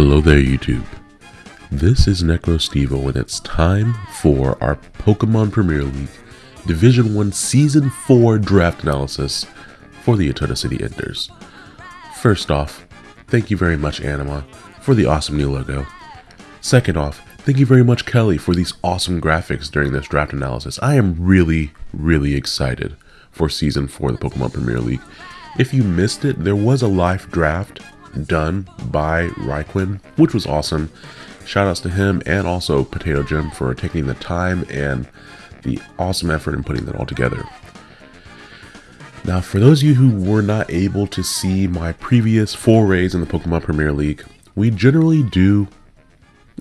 Hello there, YouTube. This is NecroStevo, and it's time for our Pokemon Premier League Division 1 Season 4 draft analysis for the Eternal City Enders. First off, thank you very much, Anima, for the awesome new logo. Second off, thank you very much, Kelly, for these awesome graphics during this draft analysis. I am really, really excited for Season 4 of the Pokemon Premier League. If you missed it, there was a live draft done by Ryquin, which was awesome. Shoutouts to him and also Potato Jim for taking the time and the awesome effort in putting that all together. Now, for those of you who were not able to see my previous forays in the Pokemon Premier League, we generally do,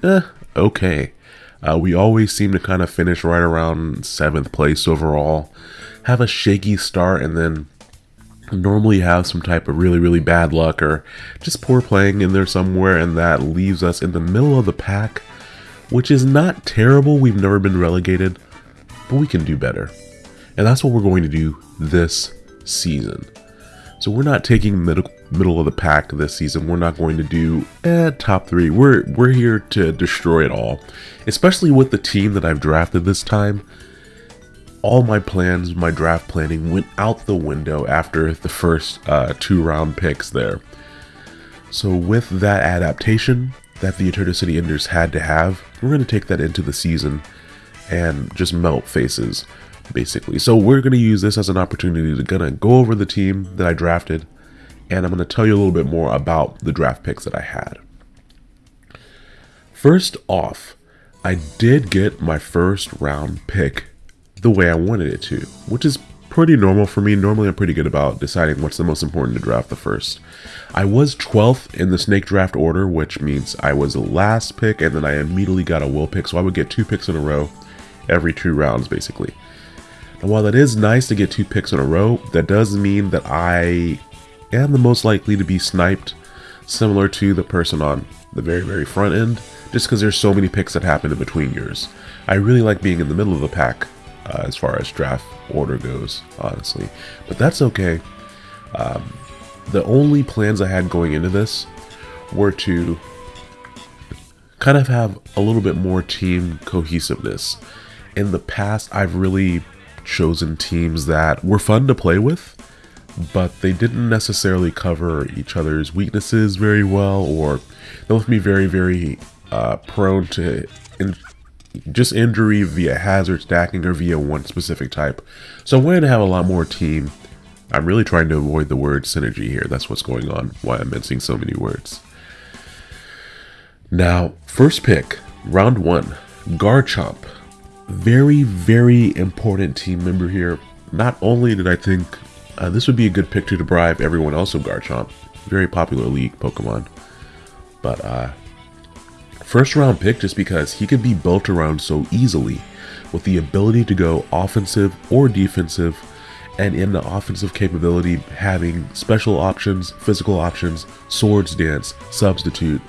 eh, okay. Uh, we always seem to kind of finish right around 7th place overall, have a shaky start, and then normally have some type of really, really bad luck or just poor playing in there somewhere, and that leaves us in the middle of the pack, which is not terrible. We've never been relegated, but we can do better. And that's what we're going to do this season. So we're not taking middle middle of the pack this season. We're not going to do eh, top three. We're we're here to destroy it all, especially with the team that I've drafted this time all my plans, my draft planning went out the window after the first uh, two round picks there. So, with that adaptation that the Eternal City Enders had to have, we're going to take that into the season and just melt faces, basically. So, we're going to use this as an opportunity to of go over the team that I drafted, and I'm going to tell you a little bit more about the draft picks that I had. First off, I did get my first round pick the way I wanted it to, which is pretty normal for me. Normally, I'm pretty good about deciding what's the most important to draft the first. I was 12th in the snake draft order, which means I was the last pick, and then I immediately got a wheel pick, so I would get two picks in a row every two rounds, basically. And while that is nice to get two picks in a row, that does mean that I am the most likely to be sniped, similar to the person on the very, very front end, just because there's so many picks that happen in between yours. I really like being in the middle of the pack uh, as far as draft order goes, honestly. But that's okay. Um, the only plans I had going into this were to kind of have a little bit more team cohesiveness. In the past, I've really chosen teams that were fun to play with, but they didn't necessarily cover each other's weaknesses very well, or they left me very, very uh, prone to in just injury via hazard stacking or via one specific type. So I'm going to have a lot more team. I'm really trying to avoid the word synergy here. That's what's going on, why I'm mincing so many words. Now, first pick, round one, Garchomp. Very, very important team member here. Not only did I think uh, this would be a good pick to deprive everyone else of Garchomp, very popular league Pokemon, but uh, First round pick just because he can be built around so easily with the ability to go offensive or defensive and in the offensive capability having special options, physical options, swords dance, substitute.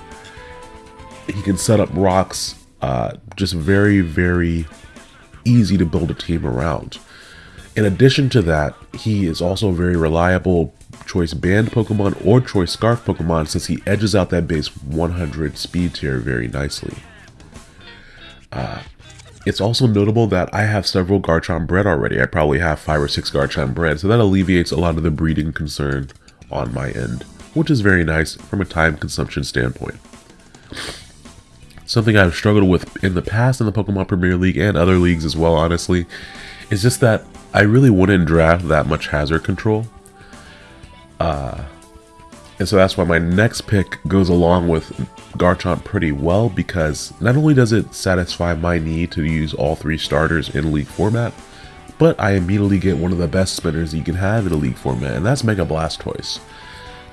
He can set up rocks, uh, just very, very easy to build a team around. In addition to that, he is also very reliable choice band Pokemon or choice Scarf Pokemon since he edges out that base 100 speed tier very nicely. Uh, it's also notable that I have several Garchomp bred already. I probably have 5 or 6 Garchomp bred, so that alleviates a lot of the breeding concern on my end, which is very nice from a time consumption standpoint. Something I've struggled with in the past in the Pokemon Premier League and other leagues as well, honestly, is just that I really wouldn't draft that much hazard control. Uh, and so that's why my next pick goes along with Garchomp pretty well because not only does it satisfy my need to use all three starters in League format, but I immediately get one of the best spinners you can have in a League format, and that's Mega Blastoise.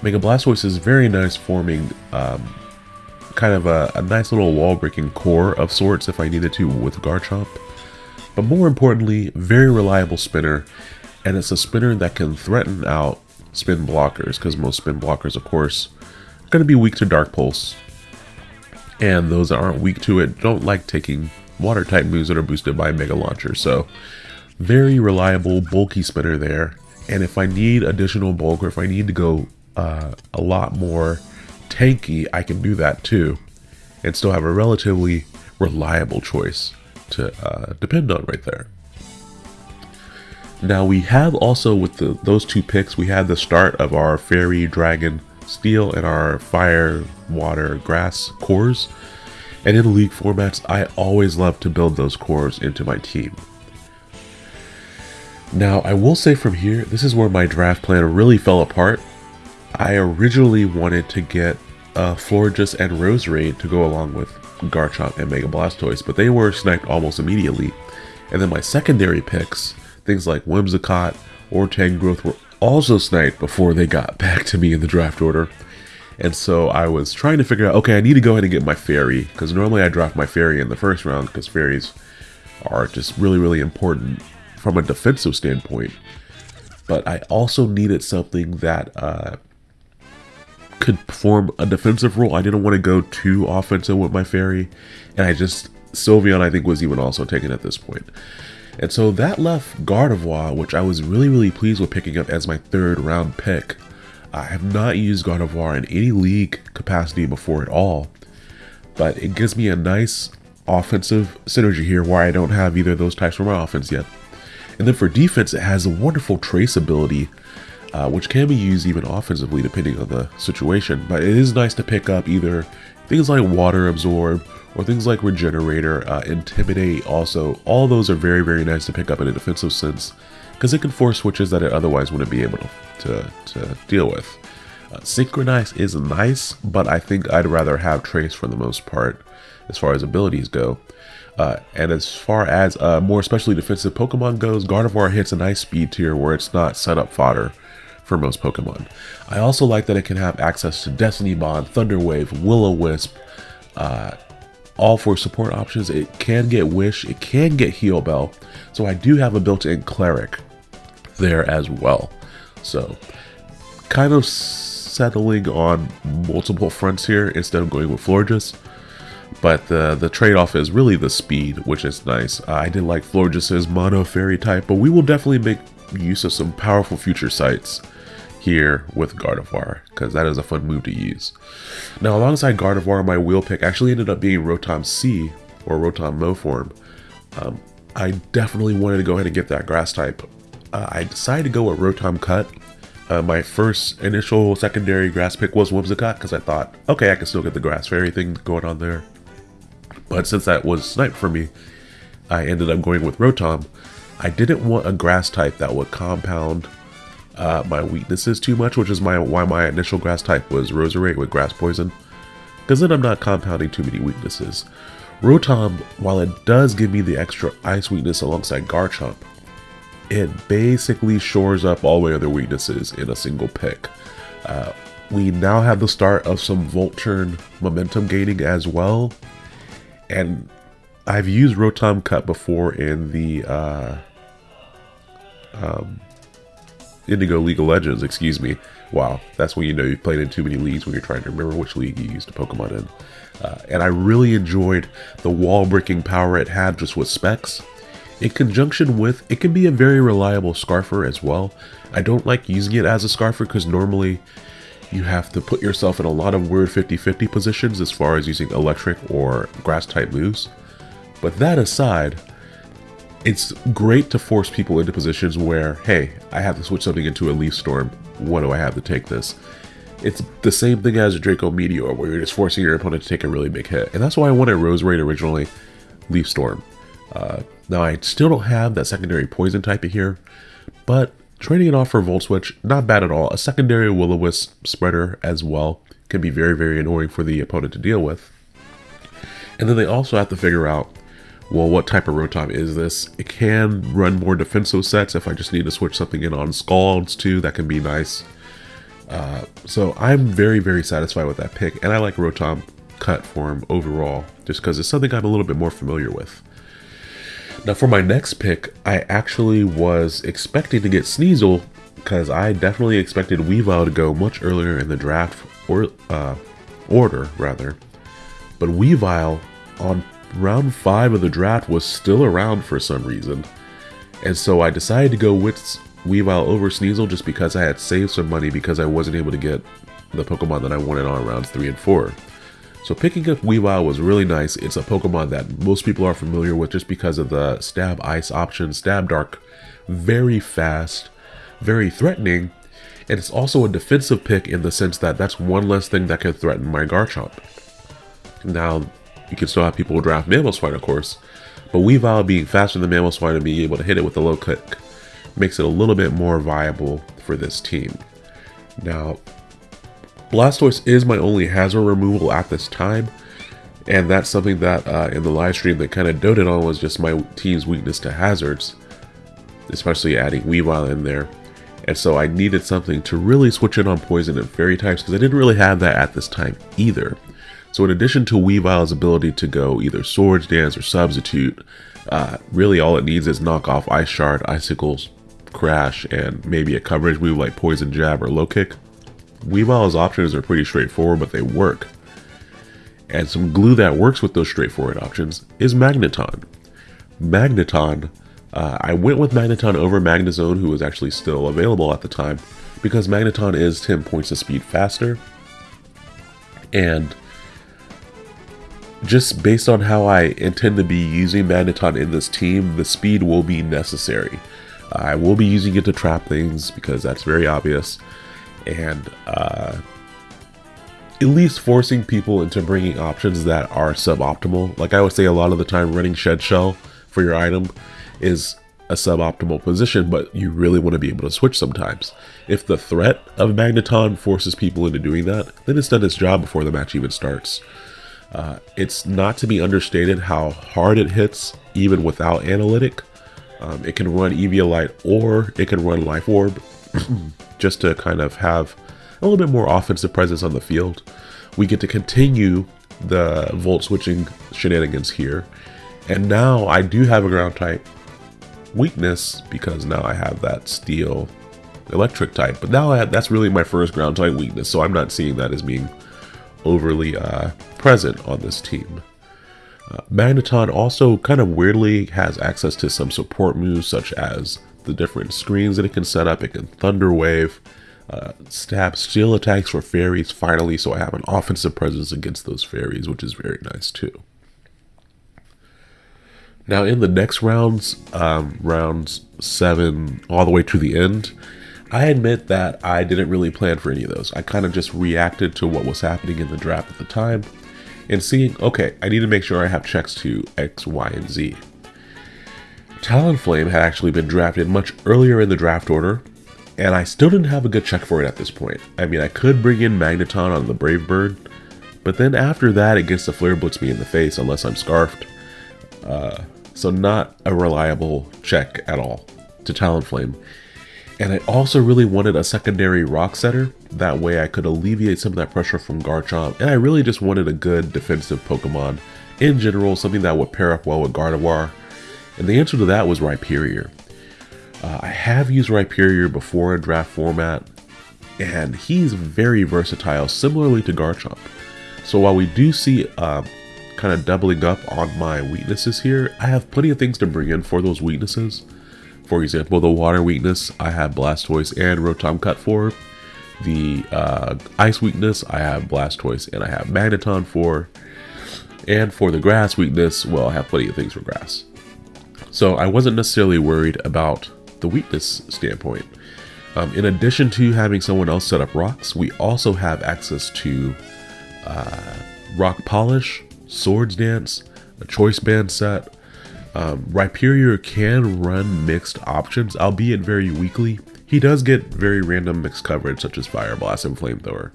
Mega Blastoise is very nice forming um, kind of a, a nice little wall-breaking core of sorts if I needed to with Garchomp. But more importantly, very reliable spinner, and it's a spinner that can threaten out spin blockers, because most spin blockers, of course, are going to be weak to Dark Pulse. And those that aren't weak to it don't like taking water type moves that are boosted by Mega Launcher. So, very reliable, bulky spinner there. And if I need additional bulk or if I need to go uh, a lot more tanky, I can do that too, and still have a relatively reliable choice to uh, depend on right there. Now we have also with the, those two picks, we had the start of our Fairy, Dragon, Steel, and our Fire, Water, Grass cores. And in League formats, I always love to build those cores into my team. Now, I will say from here, this is where my draft plan really fell apart. I originally wanted to get uh, Florges and Roserade to go along with Garchomp and Mega Blastoise, but they were sniped almost immediately. And then my secondary picks, things like Whimsicott or Tangrowth, were also sniped before they got back to me in the draft order. And so I was trying to figure out, okay, I need to go ahead and get my fairy, because normally I draft my fairy in the first round, because fairies are just really, really important from a defensive standpoint. But I also needed something that uh, could perform a defensive role. I didn't want to go too offensive with my fairy, and I just Sylveon I think was even also taken at this point. And so that left Gardevoir, which I was really really pleased with picking up as my third round pick. I have not used Gardevoir in any league capacity before at all, but it gives me a nice offensive synergy here where I don't have either of those types for my offense yet. And then for defense, it has a wonderful trace ability uh, which can be used even offensively depending on the situation. But it is nice to pick up either things like Water Absorb or things like Regenerator, uh, Intimidate also. All those are very, very nice to pick up in a defensive sense because it can force switches that it otherwise wouldn't be able to, to, to deal with. Uh, Synchronize is nice, but I think I'd rather have Trace for the most part as far as abilities go. Uh, and as far as uh, more especially defensive Pokemon goes, Gardevoir hits a nice speed tier where it's not set up fodder for most Pokemon. I also like that it can have access to Destiny Bond, Thunder Wave, Will-O-Wisp, uh, all for support options. It can get Wish, it can get Heal Bell, so I do have a built-in Cleric there as well. So, kind of settling on multiple fronts here instead of going with Florges. But the, the trade-off is really the speed, which is nice. Uh, I did like Florges' Mono Fairy type, but we will definitely make use of some powerful Future Sights here with Gardevoir, because that is a fun move to use. Now, alongside Gardevoir, my wheel pick actually ended up being Rotom C, or Rotom Mow form. Um, I definitely wanted to go ahead and get that grass type. Uh, I decided to go with Rotom Cut. Uh, my first initial secondary grass pick was Whimsicott, because I thought, okay, I can still get the grass fairy thing going on there. But since that was sniped for me, I ended up going with Rotom. I didn't want a grass type that would compound uh, my weaknesses too much, which is my why my initial grass type was Roserade with grass poison, because then I'm not compounding too many weaknesses. Rotom, while it does give me the extra ice weakness alongside Garchomp, it basically shores up all my other weaknesses in a single pick. Uh, we now have the start of some Volt Turn momentum gaining as well, and I've used Rotom Cut before in the uh, um, Indigo League of Legends, excuse me. Wow, that's when you know you've played in too many leagues when you're trying to remember which league you used a Pokemon in. Uh, and I really enjoyed the wall breaking power it had just with specs. In conjunction with, it can be a very reliable Scarfer as well. I don't like using it as a Scarfer because normally you have to put yourself in a lot of weird 50-50 positions as far as using electric or grass type moves. But that aside, it's great to force people into positions where, hey, I have to switch something into a Leaf Storm. What do I have to take this? It's the same thing as a Draco Meteor, where you're just forcing your opponent to take a really big hit. And that's why I wanted Roserade originally, Leaf Storm. Uh, now, I still don't have that secondary Poison type here, but trading it off for Volt Switch, not bad at all. A secondary Will-O-Wisp spreader as well can be very, very annoying for the opponent to deal with. And then they also have to figure out well, what type of Rotom is this? It can run more defensive sets if I just need to switch something in on Scalds too. That can be nice. Uh, so I'm very, very satisfied with that pick, and I like Rotom cut form overall, just because it's something I'm a little bit more familiar with. Now for my next pick, I actually was expecting to get Sneasel, because I definitely expected Weavile to go much earlier in the draft or uh, order, rather. But Weavile on round 5 of the draft was still around for some reason. And so I decided to go with Weavile over Sneasel just because I had saved some money because I wasn't able to get the Pokemon that I wanted on rounds 3 and 4. So picking up Weavile was really nice. It's a Pokemon that most people are familiar with just because of the Stab Ice option, Stab Dark, very fast, very threatening, and it's also a defensive pick in the sense that that's one less thing that can threaten my Garchomp. Now, you can still have people draft Mamoswine, of course, but Weavile being faster than Mamoswine and being able to hit it with a low kick makes it a little bit more viable for this team. Now, Blastoise is my only hazard removal at this time, and that's something that uh, in the live stream that kind of doted on was just my team's weakness to hazards, especially adding Weavile in there. And so I needed something to really switch in on poison and fairy types because I didn't really have that at this time either. So in addition to Weavile's ability to go either Swords Dance or Substitute, uh, really all it needs is knock off Ice Shard, Icicles, Crash, and maybe a coverage move like Poison Jab or Low Kick. Weavile's options are pretty straightforward, but they work. And some glue that works with those straightforward options is Magneton. Magneton, uh, I went with Magneton over Magnezone, who was actually still available at the time, because Magneton is 10 points of speed faster. And just based on how I intend to be using Magneton in this team, the speed will be necessary. I will be using it to trap things because that's very obvious. And uh, at least forcing people into bringing options that are suboptimal. Like I would say a lot of the time running Shed Shell for your item is a suboptimal position, but you really want to be able to switch sometimes. If the threat of Magneton forces people into doing that, then it's done its job before the match even starts. Uh, it's not to be understated how hard it hits even without analytic. Um, it can run Eviolite or it can run Life Orb just to kind of have a little bit more offensive presence on the field. We get to continue the Volt switching shenanigans here. And now I do have a ground type weakness because now I have that steel electric type. But now have, that's really my first ground type weakness, so I'm not seeing that as being overly uh, present on this team. Uh, Magneton also kind of weirdly has access to some support moves such as the different screens that it can set up. It can Thunder Wave, uh, stab steel attacks for fairies finally, so I have an offensive presence against those fairies, which is very nice too. Now in the next rounds, um, rounds 7 all the way to the end, I admit that I didn't really plan for any of those. I kind of just reacted to what was happening in the draft at the time and seeing, okay, I need to make sure I have checks to X, Y, and Z. Talonflame had actually been drafted much earlier in the draft order, and I still didn't have a good check for it at this point. I mean, I could bring in Magneton on the Brave Bird, but then after that, it gets the Flare Blitz me in the face unless I'm Scarfed. Uh, so not a reliable check at all to Talonflame. And I also really wanted a secondary rock setter. That way I could alleviate some of that pressure from Garchomp. And I really just wanted a good defensive Pokemon in general, something that would pair up well with Gardevoir. And the answer to that was Rhyperior. Uh, I have used Rhyperior before in draft format, and he's very versatile, similarly to Garchomp. So while we do see uh, kind of doubling up on my weaknesses here, I have plenty of things to bring in for those weaknesses. For example, the water weakness, I have Blastoise and Rotom Cut for. The uh, ice weakness, I have Blastoise and I have Magneton for. And for the grass weakness, well, I have plenty of things for grass. So I wasn't necessarily worried about the weakness standpoint. Um, in addition to having someone else set up rocks, we also have access to uh, rock polish, swords dance, a choice band set, um, Rhyperior can run mixed options, albeit very weakly. He does get very random mixed coverage, such as Fire Blast and Flamethrower.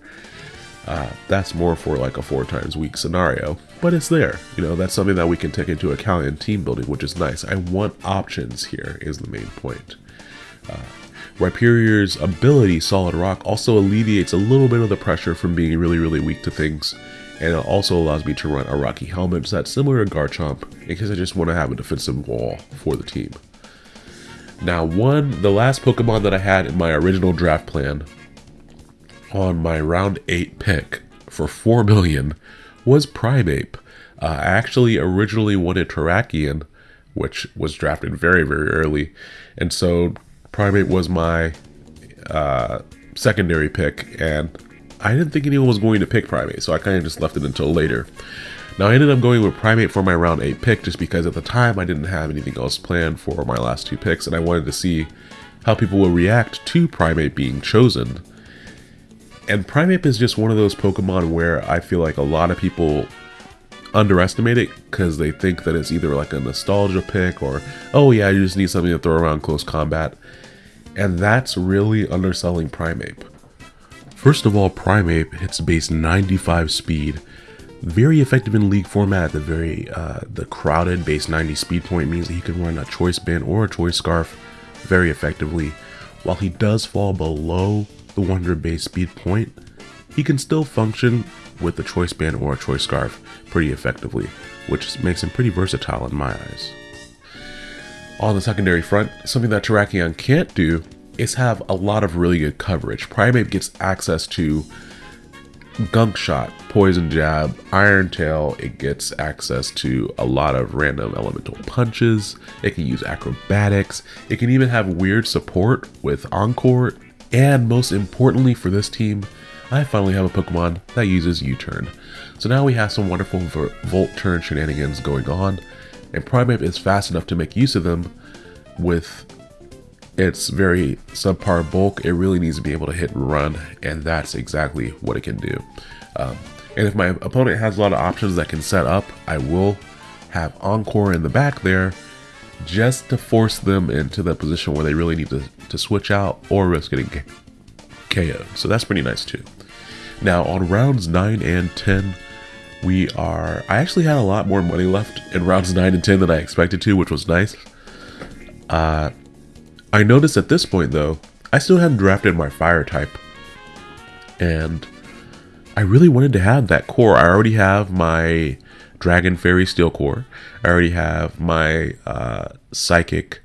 Uh, that's more for like a four times weak scenario, but it's there. You know, that's something that we can take into account in team building, which is nice. I want options here, is the main point. Uh, Rhyperior's ability, Solid Rock, also alleviates a little bit of the pressure from being really, really weak to things and it also allows me to run a Rocky Helmet so that's similar to Garchomp in case I just want to have a defensive wall for the team. Now one, the last Pokemon that I had in my original draft plan on my round 8 pick for 4 million was Primeape. Uh, I actually originally wanted Terrakion, which was drafted very, very early, and so Primeape was my uh, secondary pick, and I didn't think anyone was going to pick Primeape, so I kind of just left it until later. Now I ended up going with Primeape for my round 8 pick just because at the time I didn't have anything else planned for my last two picks and I wanted to see how people will react to Primeape being chosen. And Primeape is just one of those Pokemon where I feel like a lot of people underestimate it because they think that it's either like a nostalgia pick or, oh yeah, you just need something to throw around close combat. And that's really underselling Primeape. First of all, Primeape hits base 95 speed. Very effective in league format. The very uh, the crowded base 90 speed point means that he can run a choice band or a choice scarf very effectively. While he does fall below the 100 base speed point, he can still function with a choice band or a choice scarf pretty effectively, which makes him pretty versatile in my eyes. On the secondary front, something that Terrakion can't do is have a lot of really good coverage. Primeape gets access to Gunk Shot, Poison Jab, Iron Tail, it gets access to a lot of random elemental punches, it can use acrobatics, it can even have weird support with Encore, and most importantly for this team, I finally have a Pokemon that uses U-Turn. So now we have some wonderful Volt Turn shenanigans going on, and Primeape is fast enough to make use of them with its very subpar bulk. It really needs to be able to hit and run, and that's exactly what it can do. Um, and if my opponent has a lot of options that can set up, I will have Encore in the back there just to force them into the position where they really need to, to switch out or risk getting KO. So that's pretty nice too. Now on rounds 9 and 10, we are... I actually had a lot more money left in rounds 9 and 10 than I expected to, which was nice. Uh, I noticed at this point though, I still hadn't drafted my fire type. And I really wanted to have that core. I already have my Dragon Fairy Steel core. I already have my uh, Psychic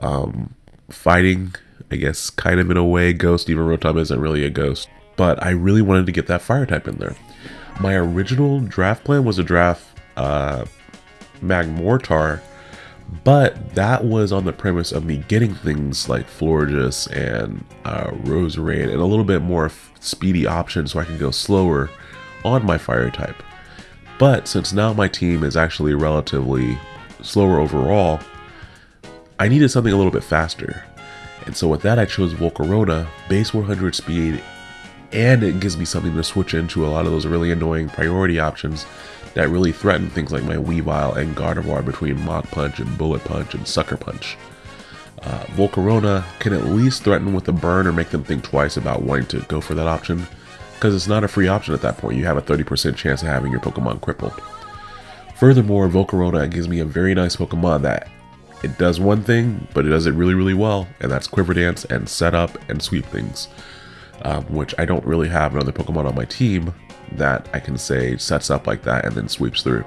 um, fighting, I guess, kind of in a way, Ghost, even Rotom isn't really a ghost but I really wanted to get that fire type in there. My original draft plan was to draft uh, Magmortar, but that was on the premise of me getting things like Florges and uh, Roserade and a little bit more speedy options so I can go slower on my fire type. But since now my team is actually relatively slower overall, I needed something a little bit faster. And so with that I chose Volcarona, base 100 speed, and it gives me something to switch into a lot of those really annoying priority options that really threaten things like my Weavile and Gardevoir between Mach Punch and Bullet Punch and Sucker Punch. Uh, Volcarona can at least threaten with a burn or make them think twice about wanting to go for that option, because it's not a free option at that point, you have a 30% chance of having your Pokemon crippled. Furthermore, Volcarona gives me a very nice Pokemon that it does one thing, but it does it really, really well, and that's Quiver Dance and Set Up and Sweep Things um, which I don't really have another Pokemon on my team that I can say sets up like that and then sweeps through.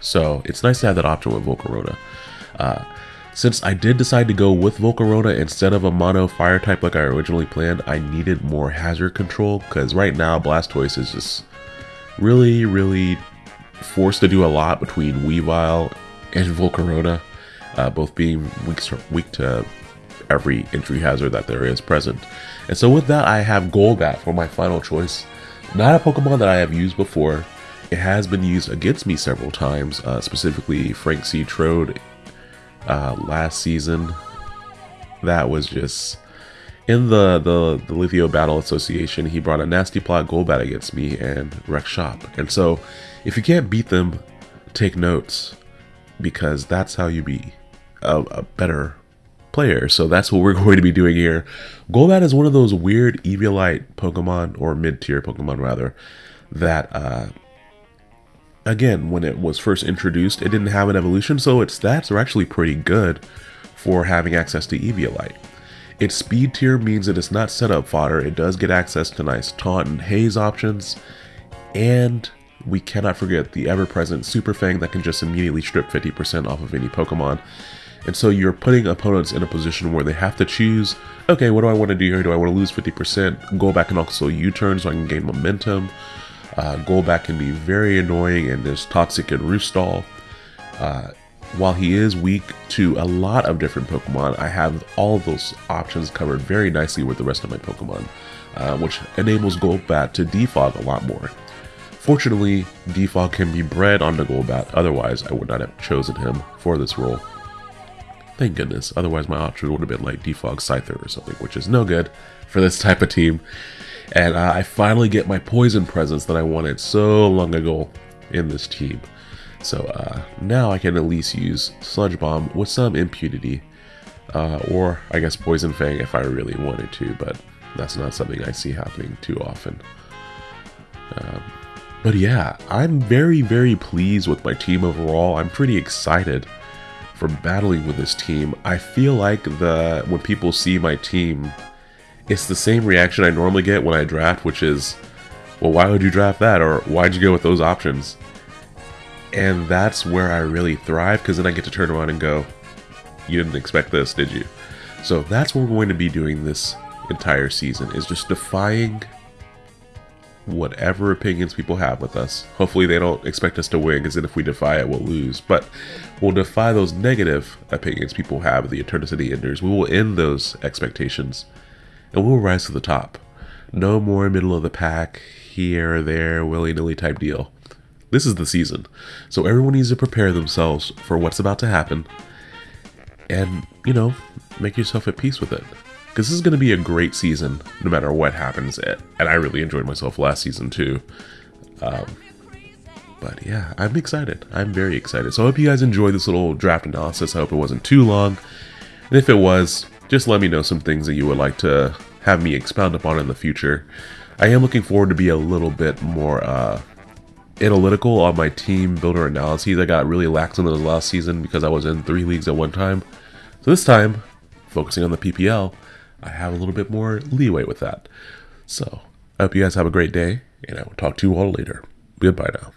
So it's nice to have that option with Volcarona. Uh, since I did decide to go with Volcarona instead of a mono fire type like I originally planned, I needed more hazard control because right now Blastoise is just really, really forced to do a lot between Weavile and Volcarona, uh, both being weak, weak to every entry hazard that there is present. And so with that, I have Golbat for my final choice. Not a Pokemon that I have used before. It has been used against me several times, uh, specifically Frank C. Trode uh, last season. That was just... In the, the, the Lithio Battle Association, he brought a Nasty Plot Golbat against me and wrecked shop. And so, if you can't beat them, take notes, because that's how you be a, a better player. So that's what we're going to be doing here. Golbat is one of those weird Eviolite Pokemon, or mid-tier Pokemon rather, that, uh, again, when it was first introduced, it didn't have an evolution, so its stats are actually pretty good for having access to Eviolite. Its speed tier means that it's not setup fodder, it does get access to nice taunt and haze options, and we cannot forget the ever-present Super Fang that can just immediately strip 50% off of any Pokemon. And so you're putting opponents in a position where they have to choose, okay, what do I want to do here? Do I want to lose 50%? Go back and also U-turn so I can gain momentum. Uh, Golbat can be very annoying and there's Toxic and Roostall. Uh, while he is weak to a lot of different Pokemon, I have all those options covered very nicely with the rest of my Pokemon. uh, which enables Golbat to defog a lot more. Fortunately, defog can be bred onto Golbat, otherwise I would not have chosen him for this role. Thank goodness, otherwise my option would have been like defog Scyther or something, which is no good for this type of team. And uh, I finally get my poison presence that I wanted so long ago in this team. So uh, now I can at least use Sludge Bomb with some impunity. Uh, or I guess Poison Fang if I really wanted to, but that's not something I see happening too often. Um, but yeah, I'm very, very pleased with my team overall. I'm pretty excited for battling with this team. I feel like the when people see my team, it's the same reaction I normally get when I draft, which is, well, why would you draft that? Or why'd you go with those options? And that's where I really thrive because then I get to turn around and go, you didn't expect this, did you? So that's what we're going to be doing this entire season is just defying whatever opinions people have with us. Hopefully they don't expect us to win because then if we defy it, we'll lose. But we'll defy those negative opinions people have of the Eternity Enders. We will end those expectations and we'll rise to the top. No more middle of the pack, here or there, willy-nilly type deal. This is the season. So everyone needs to prepare themselves for what's about to happen and, you know, make yourself at peace with it because this is going to be a great season no matter what happens. And I really enjoyed myself last season too. Um, but yeah, I'm excited. I'm very excited. So I hope you guys enjoyed this little draft analysis. I hope it wasn't too long. And if it was, just let me know some things that you would like to have me expound upon in the future. I am looking forward to be a little bit more uh, analytical on my team builder analyses. I got really lax on those last season because I was in three leagues at one time. So this time, focusing on the PPL, I have a little bit more leeway with that. So, I hope you guys have a great day, and I will talk to you all later. Goodbye now.